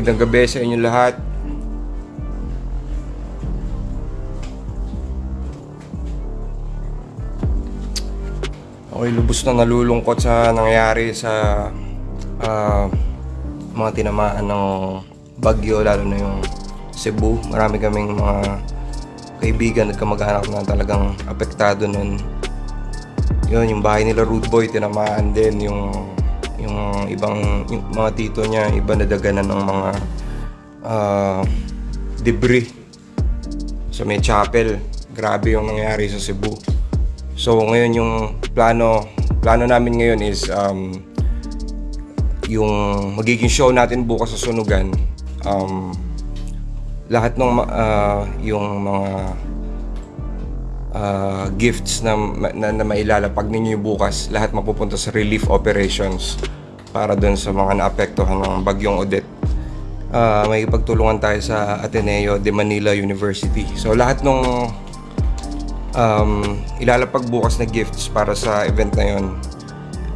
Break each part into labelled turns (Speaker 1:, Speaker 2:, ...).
Speaker 1: Magandang gabi sa inyo lahat. Ako'y lubos na nalulungkot sa nangyari sa ah, mga tinamaan ng bagyo, lalo na yung Cebu. Marami kaming mga kaibigan at kamag-anak na talagang apektado nun. Yun, yung bahay nila Rude Boy, tinamaan din yung yung ibang yung mga tito niya, iba nadaganan ng mga ah, debris sa may chapel. Grabe yung nangyari sa Cebu. So ngayon yung plano plano namin ngayon is um, yung magiging show natin bukas sa Sunugan. Um, lahat ng ah, yung mga ah, gifts na, na, na mailalapag ninyo bukas, lahat mapupunta sa relief operations para doon sa mga naapektuhan ng bagyong Odette. Ah, may pagtulungan tayo sa Ateneo de Manila University. So lahat ng um, ilalapag bukas na gifts para sa event na yon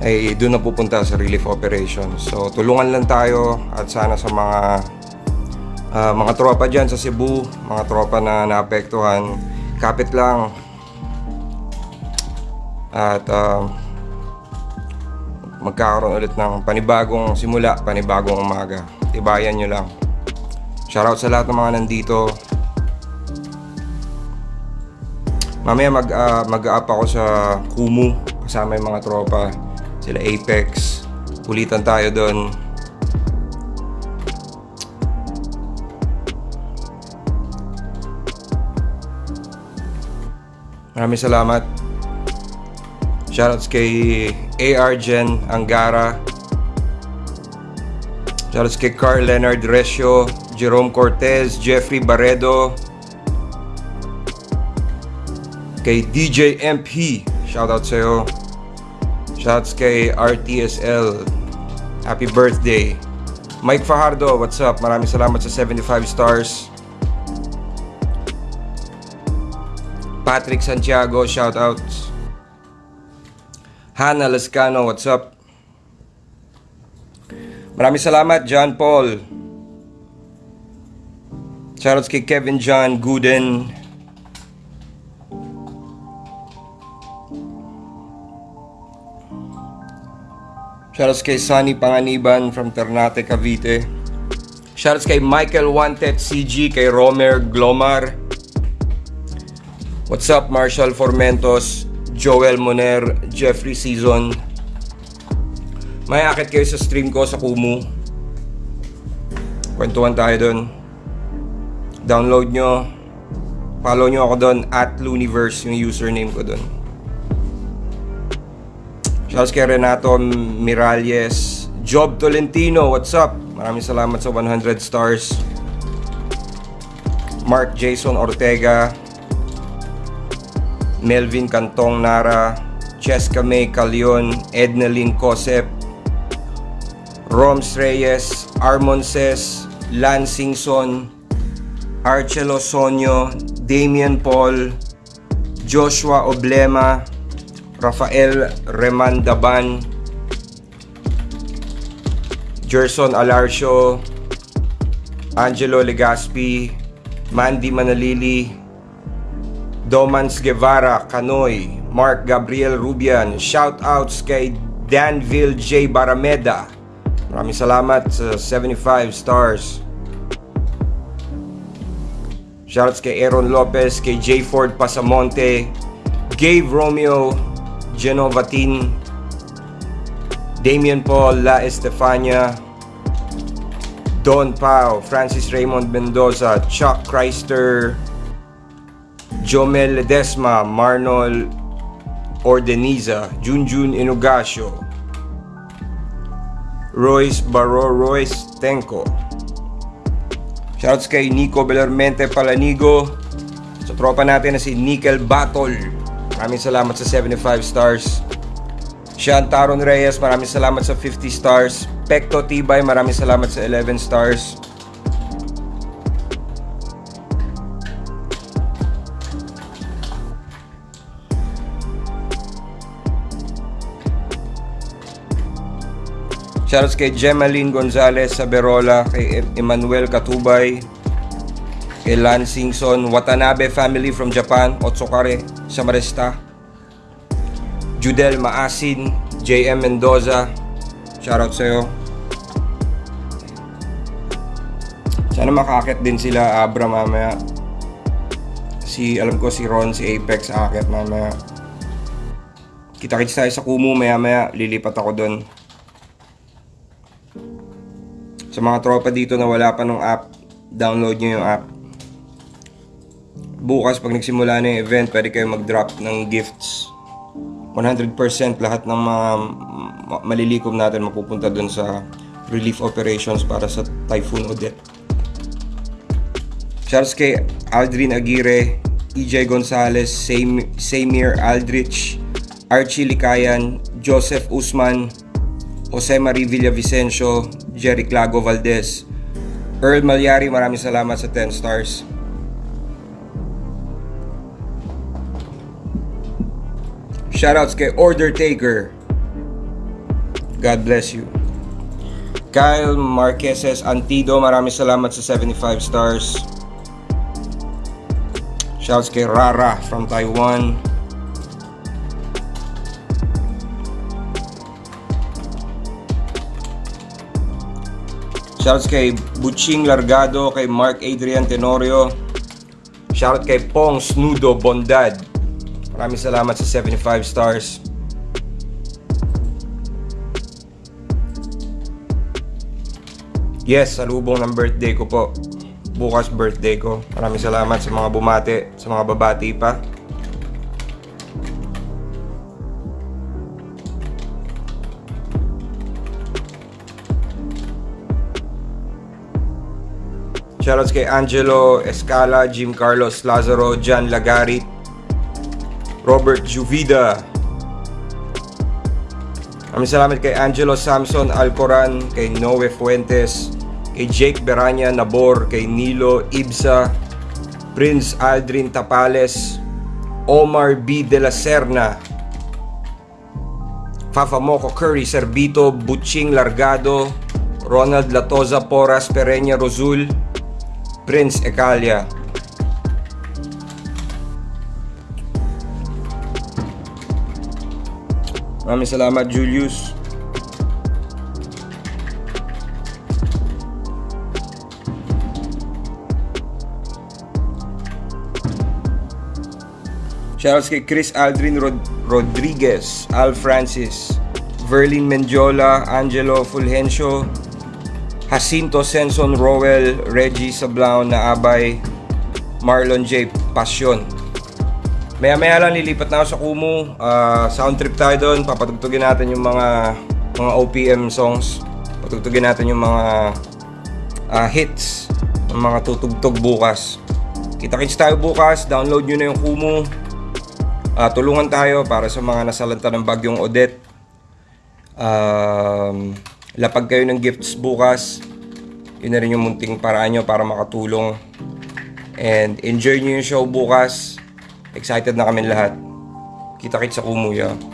Speaker 1: ay doon na pupunta sa relief operations. So tulungan lang tayo at sana sa mga ah, mga tropa dyan sa Cebu, mga tropa na naapektuhan, kapit lang. At ah, magkakaroon ulit ng panibagong simula, panibagong umaga. Tibayan nyo lang. Shoutout sa lahat ng mga nandito. Mamaya mag, ah, mag-up ako sa Kumu kasama yung mga tropa. Sila Apex. Ulitan tayo doon. Maraming salamat. Shoutouts kay AR Gen Angara. Shoutouts kay Carl Leonard Resio, Jerome Cortez, Jeffrey Barredo, kay DJ MP. Shoutout sa'yo. Shoutouts kay RTSL. Happy birthday. Mike Fajardo, what's up? Maraming salamat sa 75 stars. Patrick Santiago, shoutouts. Hannah Lascano, what's up? Maraming salamat, John Paul. Shoutouts kay Kevin John Gooden. Shoutouts kay Sunny Panganiban from Ternate, Cavite. Shoutouts kay Michael Wanted CG, kay Romer Glomar. What's up, Marshall Formentos, Joel Moner, Jeffrey Season. May akit kayo sa stream ko sa Kumu. Kwentuhan tayo doon. Download nyo. Follow nyo ako doon at Luniverse, yung username ko doon. Shouts kay Renato Miralles. Job Tolentino, what's up? Maraming salamat sa 100 stars. Mark Jason Ortega. Melvin Cantong Nara. Cheska May Calion. Ednalyn Cosep. Roms Reyes. Armon Ses. Lansingson. Archelo Sonyo. Damian Paul. Joshua Oblema. Rafael Remandaban, Gerson Alarcio, Angelo Legaspi, Mandy Manalili, Domans Guevara, Canoy, Mark Gabriel Rubian, shoutouts kay Danville J. Barameda. Maraming salamat sa 75 stars. Shoutouts kay Aaron Lopez, kay J. Ford Pasamonte, Gabe Romeo, Genovatin, Damian Paul La Estefania, Don Pao, Francis Raymond Mendoza, Chuck Chrysler, Jomel Ledesma, Marnol Ordeniza, Junjun Inugasio, Royce Baro Royce Tenko. Shoutouts kay Nico Belarmente Palanigo, sa tropa natin na si Nickel Battle. Maraming salamat sa 75 stars. Sean Taron Reyes, maraming salamat sa 50 stars. Pekto Tibay, maraming salamat sa 11 stars. Shoutouts kay Gemaline Gonzalez sa Berola, kay Em- Emmanuel Katubay, kay Lansingson, Watanabe family from Japan, Otsukare, Samaresta, Judel Maasin, JM Mendoza, shoutout sa'yo. Sana makakit din sila Abra mamaya. Si, alam ko si Ron, si Apex akit mamaya. Kita-kits tayo sa Kumu maya maya, lilipat ako doon. Sa mga tropa dito na wala pa ng app, download nyo yung app. Bukas pag nagsimula na yung event, pwede kayo mag-drop ng gifts. 100% lahat ng mga ma- malilikom natin mapupunta doon sa relief operations para sa Typhoon Odette. Shouts kay Aldrin Aguirre, EJ Gonzalez, Sam- Samir Aldrich, Archie Licayan, Joseph Usman, Jose Marie Villavicencio, Jerry Clago Valdez, Earl Malyari, maraming salamat sa 10 stars. Shoutouts kay Order Taker. God bless you. Kyle Marqueses Antido, maraming salamat sa 75 stars. Shouts kay Rara from Taiwan. Shouts kay Butching Largado, kay Mark Adrian Tenorio. Shoutout kay Pong Snudo Bondad. Maraming salamat sa 75 stars. Yes, salubong ng birthday ko po. Bukas birthday ko. Maraming salamat sa mga bumati, sa mga babati pa. Shoutouts kay Angelo Escala, Jim Carlos Lazaro, John Lagarit, Robert Juvida. Maraming salamat kay Angelo Samson Alcoran, kay Noe Fuentes, kay Jake Beranya Nabor, kay Nilo Ibsa, Prince Aldrin Tapales, Omar B. De La Serna, Fafa Moco Curry Servito, Butching Largado, Ronald Latoza Poras Pereña Rosul, Prince Ecalia. Maraming salamat Julius. Shoutouts kay Chris Aldrin Rod- Rodriguez, Al Francis, Verlin Mendiola, Angelo Fulgencio, Jacinto Senson Rowell, Reggie Sablao na Abay, Marlon J. Passion. Maya maya lang lilipat na ako sa Kumu. Ah, sound trip tayo doon. Papatugtugin natin yung mga mga OPM songs. Patugtugin natin yung mga ah, hits ng mga tutugtog bukas. Kita-kits tayo bukas. Download nyo na yung Kumu. Ah, tulungan tayo para sa mga nasalanta ng bagyong Odette. Um, lapag kayo ng gifts bukas. Yun na rin yung munting paraan nyo para makatulong. And enjoy nyo yung show bukas. Excited na kami lahat. Kita-kits sa Kumuya.